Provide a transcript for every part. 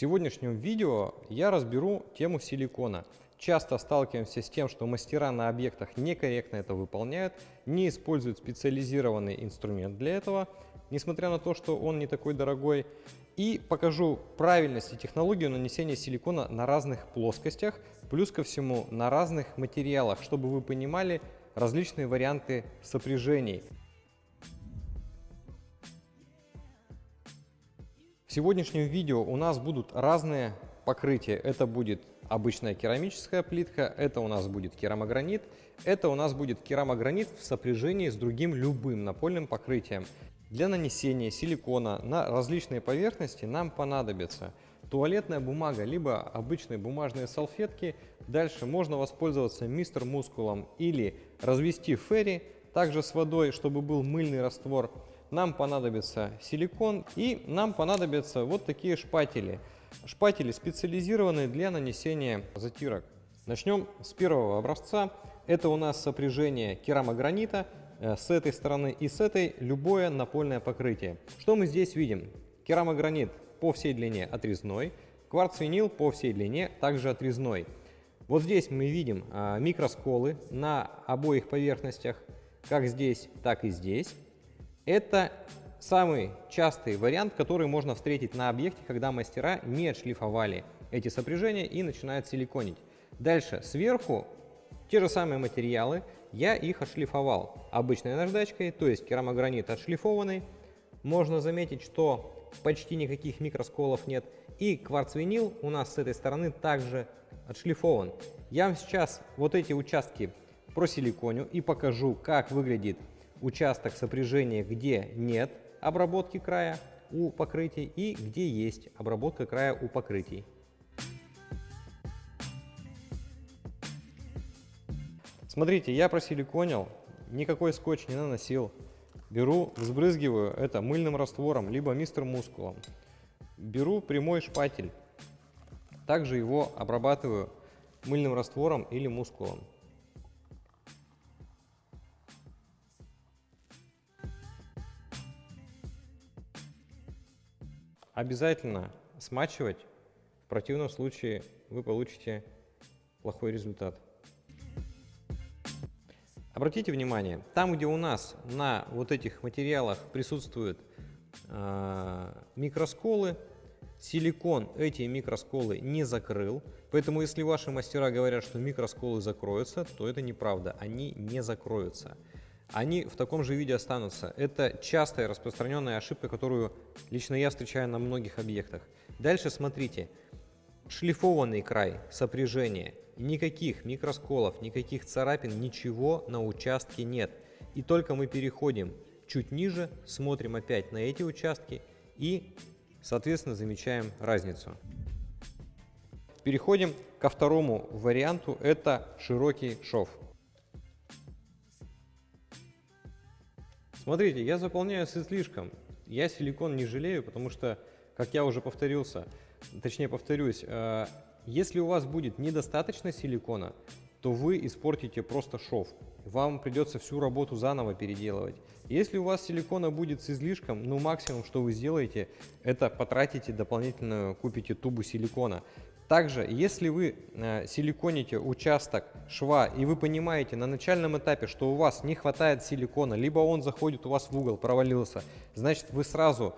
сегодняшнем видео я разберу тему силикона. Часто сталкиваемся с тем, что мастера на объектах некорректно это выполняют, не используют специализированный инструмент для этого, несмотря на то, что он не такой дорогой. И покажу правильность и технологию нанесения силикона на разных плоскостях, плюс ко всему на разных материалах, чтобы вы понимали различные варианты сопряжений. В сегодняшнем видео у нас будут разные покрытия. Это будет обычная керамическая плитка, это у нас будет керамогранит, это у нас будет керамогранит в сопряжении с другим любым напольным покрытием. Для нанесения силикона на различные поверхности нам понадобится туалетная бумага, либо обычные бумажные салфетки. Дальше можно воспользоваться мистер мускулом или развести ферри, также с водой, чтобы был мыльный раствор нам понадобится силикон и нам понадобятся вот такие шпатели. Шпатели специализированные для нанесения затирок. Начнем с первого образца. Это у нас сопряжение керамогранита э, с этой стороны и с этой любое напольное покрытие. Что мы здесь видим? Керамогранит по всей длине отрезной, кварц-винил по всей длине также отрезной. Вот здесь мы видим а, микросколы на обоих поверхностях, как здесь, так и здесь. Это самый частый вариант, который можно встретить на объекте, когда мастера не отшлифовали эти сопряжения и начинают силиконить. Дальше, сверху те же самые материалы, я их отшлифовал обычной наждачкой, то есть керамогранит отшлифованный. Можно заметить, что почти никаких микросколов нет. И кварц-винил у нас с этой стороны также отшлифован. Я вам сейчас вот эти участки просиликоню и покажу, как выглядит участок сопряжения, где нет обработки края у покрытий и где есть обработка края у покрытий. Смотрите, я просиликонил, никакой скотч не наносил. Беру, взбрызгиваю это мыльным раствором, либо мистер мускулом. Беру прямой шпатель, также его обрабатываю мыльным раствором или мускулом. Обязательно смачивать, в противном случае вы получите плохой результат. Обратите внимание, там, где у нас на вот этих материалах присутствуют э, микросколы, силикон эти микросколы не закрыл, поэтому если ваши мастера говорят, что микросколы закроются, то это неправда, они не закроются они в таком же виде останутся. Это частая распространенная ошибка, которую лично я встречаю на многих объектах. Дальше смотрите. Шлифованный край сопряжения. Никаких микросколов, никаких царапин, ничего на участке нет. И только мы переходим чуть ниже, смотрим опять на эти участки и, соответственно, замечаем разницу. Переходим ко второму варианту, это широкий шов. Смотрите, я заполняю с излишком. Я силикон не жалею, потому что, как я уже повторился, точнее повторюсь, э, если у вас будет недостаточно силикона, то вы испортите просто шов. Вам придется всю работу заново переделывать. Если у вас силикона будет с излишком, ну максимум, что вы сделаете, это потратите дополнительную, купите тубу силикона. Также, если вы э, силиконите участок шва и вы понимаете на начальном этапе, что у вас не хватает силикона, либо он заходит у вас в угол, провалился, значит вы сразу,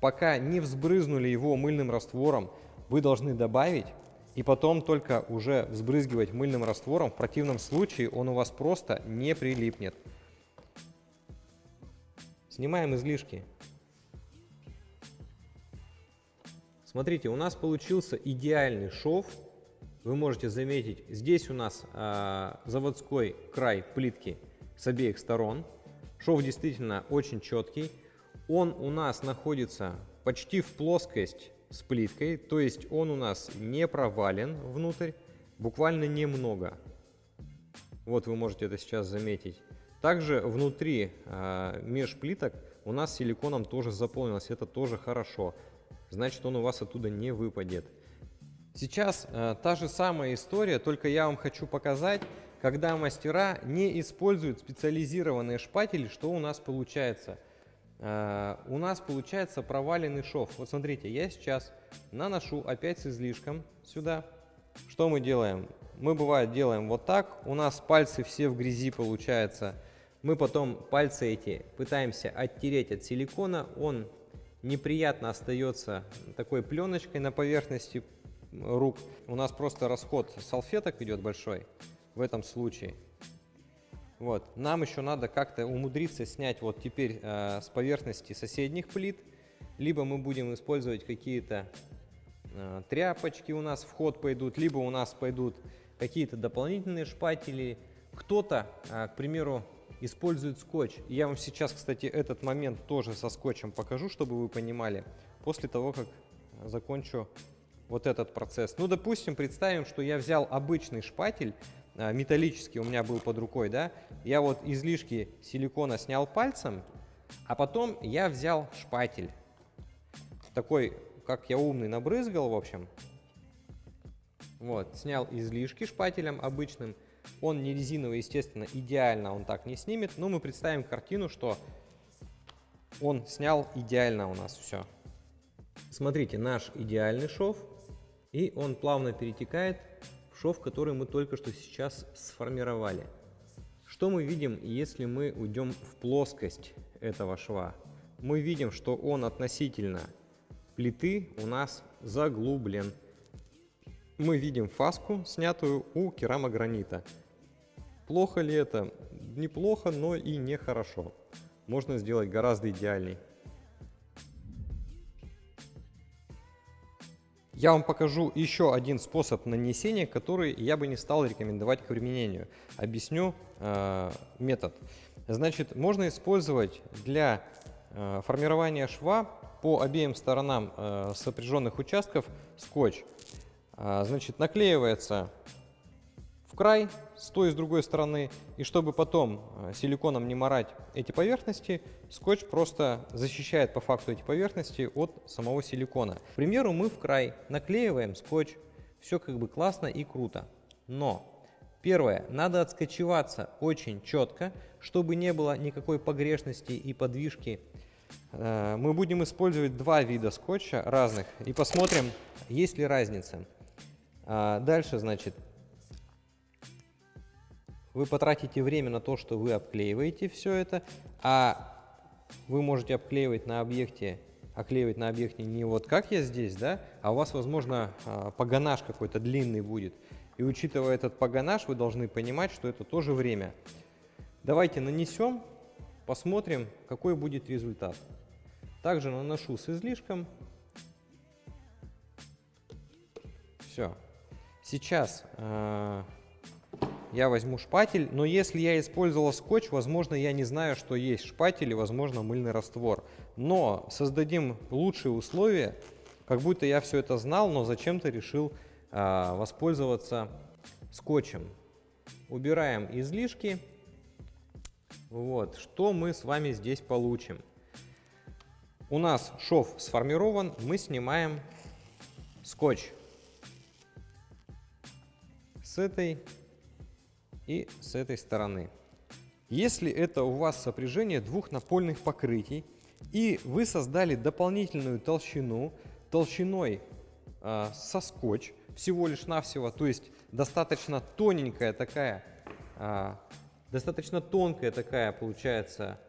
пока не взбрызнули его мыльным раствором, вы должны добавить и потом только уже взбрызгивать мыльным раствором. В противном случае он у вас просто не прилипнет. Снимаем излишки. Смотрите, у нас получился идеальный шов. Вы можете заметить, здесь у нас э, заводской край плитки с обеих сторон. Шов действительно очень четкий. Он у нас находится почти в плоскость с плиткой, то есть он у нас не провален внутрь, буквально немного. Вот вы можете это сейчас заметить. Также внутри э, межплиток у нас силиконом тоже заполнилось, это тоже хорошо значит он у вас оттуда не выпадет. Сейчас э, та же самая история, только я вам хочу показать, когда мастера не используют специализированные шпатели, что у нас получается. э, у нас получается проваленный шов. Вот смотрите, я сейчас наношу опять с излишком сюда. Что мы делаем? Мы бывает делаем вот так, у нас пальцы все в грязи получается. Мы потом пальцы эти пытаемся оттереть от силикона, он неприятно остается такой пленочкой на поверхности рук. У нас просто расход салфеток идет большой в этом случае. Вот. Нам еще надо как-то умудриться снять вот теперь э, с поверхности соседних плит, либо мы будем использовать какие-то э, тряпочки у нас в ход пойдут, либо у нас пойдут какие-то дополнительные шпатели. Кто-то, э, к примеру, использует скотч. Я вам сейчас, кстати, этот момент тоже со скотчем покажу, чтобы вы понимали, после того, как закончу вот этот процесс. Ну, допустим, представим, что я взял обычный шпатель, а, металлический у меня был под рукой, да, я вот излишки силикона снял пальцем, а потом я взял шпатель, такой, как я умный, набрызгал, в общем, вот, снял излишки шпателем обычным, он не резиновый, естественно, идеально он так не снимет, но мы представим картину, что он снял идеально у нас все. Смотрите, наш идеальный шов и он плавно перетекает в шов, который мы только что сейчас сформировали. Что мы видим, если мы уйдем в плоскость этого шва? Мы видим, что он относительно плиты у нас заглублен. Мы видим фаску, снятую у керамогранита. Плохо ли это? Неплохо, но и нехорошо. Можно сделать гораздо идеальней. Я вам покажу еще один способ нанесения, который я бы не стал рекомендовать к применению. Объясню э, метод. Значит, можно использовать для э, формирования шва по обеим сторонам э, сопряженных участков скотч. Э, значит, наклеивается край с той и с другой стороны. И чтобы потом э, силиконом не морать эти поверхности, скотч просто защищает по факту эти поверхности от самого силикона. К примеру, мы в край наклеиваем скотч, все как бы классно и круто. Но Первое, надо отскочеваться очень четко, чтобы не было никакой погрешности и подвижки. Э, мы будем использовать два вида скотча разных и посмотрим, есть ли разница. А, дальше, значит, вы потратите время на то, что вы обклеиваете все это, а вы можете обклеивать на объекте, оклеивать на объекте не вот как я здесь, да, а у вас, возможно, а, погонаж какой-то длинный будет. И учитывая этот погонаж, вы должны понимать, что это тоже время. Давайте нанесем, посмотрим, какой будет результат. Также наношу с излишком. Все. Сейчас э, я возьму шпатель, но если я использовал скотч, возможно, я не знаю, что есть шпатель и, возможно, мыльный раствор. Но создадим лучшие условия, как будто я все это знал, но зачем-то решил а, воспользоваться скотчем. Убираем излишки. Вот, что мы с вами здесь получим? У нас шов сформирован, мы снимаем скотч с этой и с этой стороны. Если это у вас сопряжение двух напольных покрытий, и вы создали дополнительную толщину, толщиной э, со скотч, всего лишь навсего, то есть достаточно тоненькая такая, э, достаточно тонкая такая получается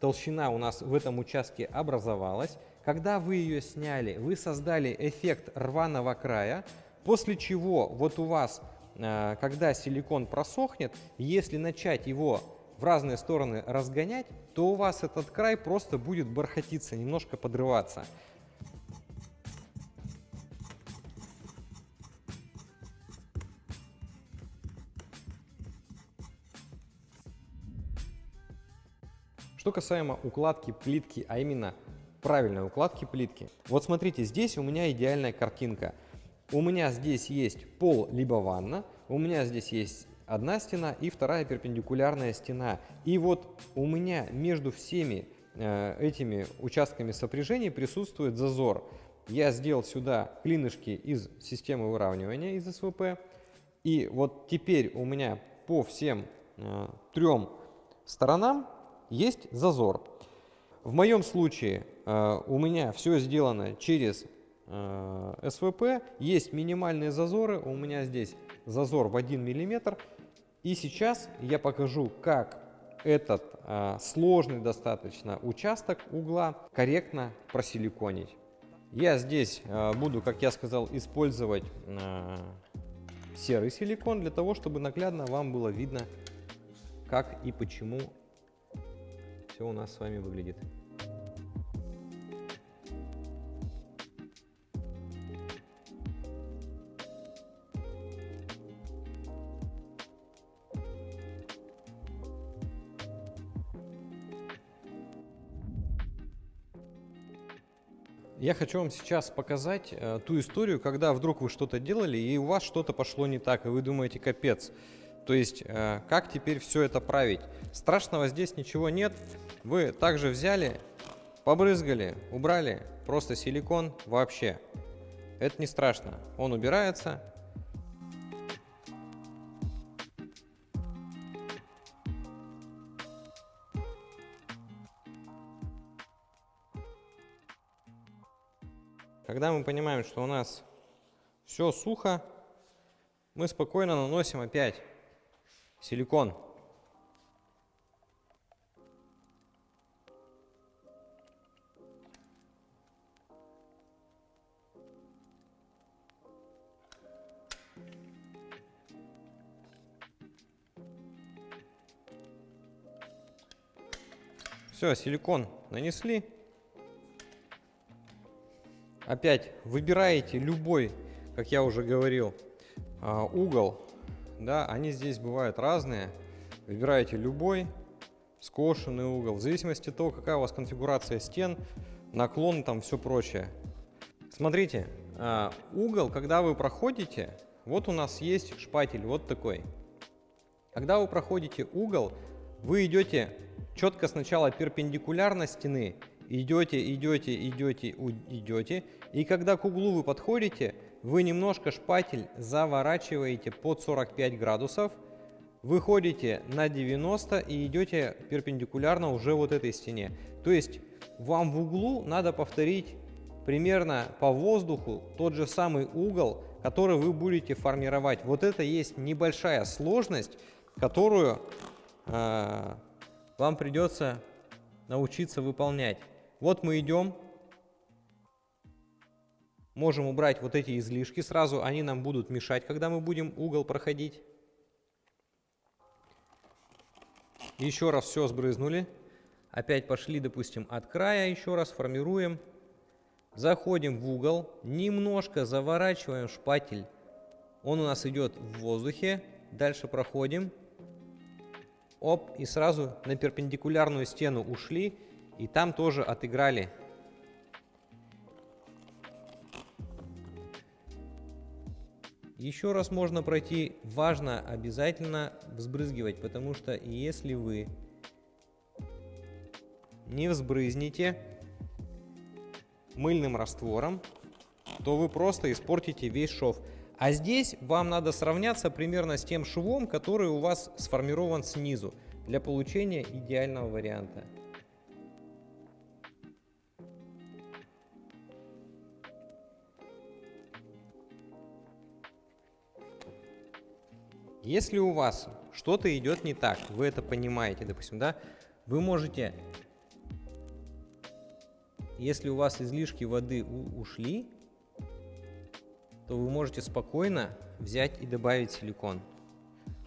толщина у нас в этом участке образовалась. Когда вы ее сняли, вы создали эффект рваного края, после чего вот у вас когда силикон просохнет, если начать его в разные стороны разгонять, то у вас этот край просто будет бархатиться, немножко подрываться. Что касаемо укладки плитки, а именно правильной укладки плитки. Вот смотрите, здесь у меня идеальная картинка. У меня здесь есть пол либо ванна, у меня здесь есть одна стена и вторая перпендикулярная стена. И вот у меня между всеми э, этими участками сопряжения присутствует зазор. Я сделал сюда клинышки из системы выравнивания из СВП. И вот теперь у меня по всем э, трем сторонам есть зазор. В моем случае э, у меня все сделано через э, СВП, есть минимальные зазоры, у меня здесь зазор в 1 мм. И сейчас я покажу, как этот э, сложный достаточно участок угла корректно просиликонить. Я здесь э, буду, как я сказал, использовать э, серый силикон для того, чтобы наглядно вам было видно, как и почему все у нас с вами выглядит. Я хочу вам сейчас показать э, ту историю, когда вдруг вы что-то делали, и у вас что-то пошло не так, и вы думаете, капец. То есть, э, как теперь все это править? Страшного здесь ничего нет. Вы также взяли, побрызгали, убрали просто силикон вообще. Это не страшно. Он убирается, Когда мы понимаем, что у нас все сухо, мы спокойно наносим опять силикон. Все, силикон нанесли. Опять выбираете любой, как я уже говорил, а, угол. Да, они здесь бывают разные. Выбираете любой скошенный угол. В зависимости от того, какая у вас конфигурация стен, наклон, там все прочее. Смотрите, а, угол, когда вы проходите, вот у нас есть шпатель, вот такой. Когда вы проходите угол, вы идете четко сначала перпендикулярно стены идете, идете, идете, идете. И когда к углу вы подходите, вы немножко шпатель заворачиваете под 45 градусов, выходите на 90 и идете перпендикулярно уже вот этой стене. То есть вам в углу надо повторить примерно по воздуху тот же самый угол, который вы будете формировать. Вот это есть небольшая сложность, которую э, вам придется научиться выполнять. Вот мы идем, можем убрать вот эти излишки сразу, они нам будут мешать, когда мы будем угол проходить. Еще раз все сбрызнули. Опять пошли, допустим, от края, еще раз формируем. Заходим в угол, немножко заворачиваем шпатель. Он у нас идет в воздухе. Дальше проходим. Оп, и сразу на перпендикулярную стену ушли и там тоже отыграли. Еще раз можно пройти, важно обязательно взбрызгивать, потому что если вы не взбрызните мыльным раствором, то вы просто испортите весь шов. А здесь вам надо сравняться примерно с тем швом, который у вас сформирован снизу, для получения идеального варианта. Если у вас что-то идет не так, вы это понимаете, допустим, да, вы можете, если у вас излишки воды ушли, то вы можете спокойно взять и добавить силикон.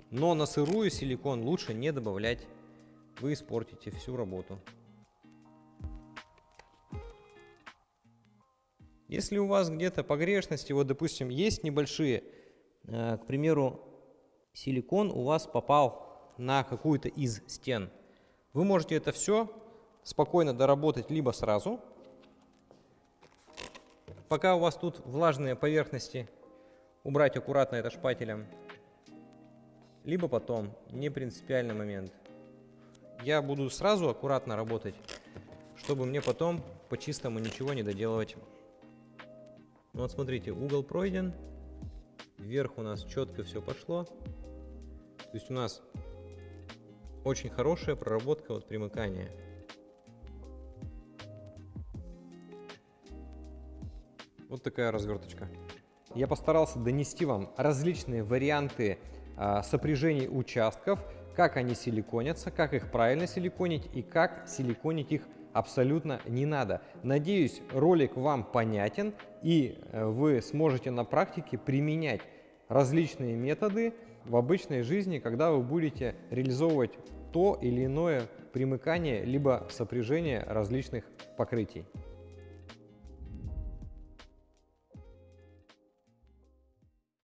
Но на сырую силикон лучше не добавлять, вы испортите всю работу. Если у вас где-то погрешности, вот допустим, есть небольшие, э, к примеру, силикон у вас попал на какую-то из стен. Вы можете это все спокойно доработать либо сразу, пока у вас тут влажные поверхности, убрать аккуратно это шпателем, либо потом, не принципиальный момент. Я буду сразу аккуратно работать, чтобы мне потом по-чистому ничего не доделывать. Ну вот смотрите, угол пройден, вверх у нас четко все пошло. То есть у нас очень хорошая проработка вот примыкания. Вот такая разверточка. Я постарался донести вам различные варианты а, сопряжений участков, как они силиконятся, как их правильно силиконить и как силиконить их абсолютно не надо. Надеюсь, ролик вам понятен и э, вы сможете на практике применять различные методы, в обычной жизни, когда вы будете реализовывать то или иное примыкание либо сопряжение различных покрытий.